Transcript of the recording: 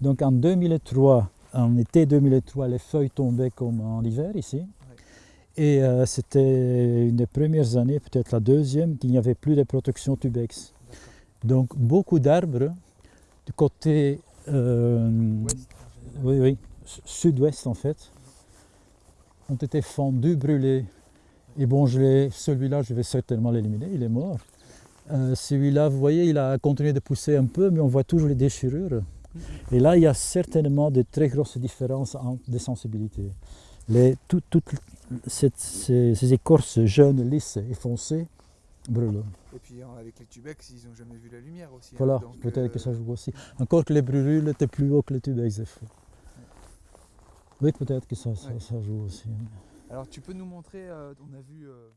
Donc en 2003, en été 2003, les feuilles tombaient comme en hiver ici. Et euh, c'était une des premières années, peut-être la deuxième, qu'il n'y avait plus de protection tubex. Donc beaucoup d'arbres du côté euh, oui, oui, sud-ouest en fait, ont été fendus, brûlés. Et bon, celui-là, je vais certainement l'éliminer, il est mort. Euh, celui-là, vous voyez, il a continué de pousser un peu, mais on voit toujours les déchirures. Et là, il y a certainement de très grosses différences en, de sensibilité. Les, toutes ces, écorces jeunes, lisses et foncées brûlent. Et puis avec les tubex, ils n'ont jamais vu la lumière aussi. Hein. Voilà, peut-être que ça joue aussi. Encore que les brûlules étaient plus haut que les tubex fois. Oui, peut-être que ça, ça, joue aussi. Alors tu peux nous montrer, euh, on a vu... Euh,